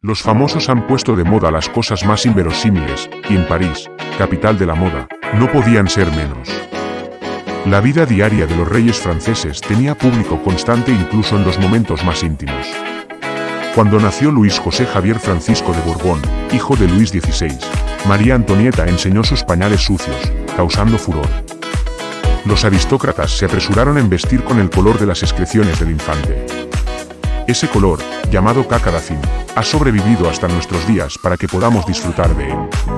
Los famosos han puesto de moda las cosas más inverosímiles, y en París, capital de la moda, no podían ser menos. La vida diaria de los reyes franceses tenía público constante incluso en los momentos más íntimos. Cuando nació Luis José Javier Francisco de Borbón, hijo de Luis XVI, María Antonieta enseñó sus pañales sucios, causando furor. Los aristócratas se apresuraron en vestir con el color de las excreciones del infante. Ese color, llamado cacaracín, ha sobrevivido hasta nuestros días para que podamos disfrutar de él.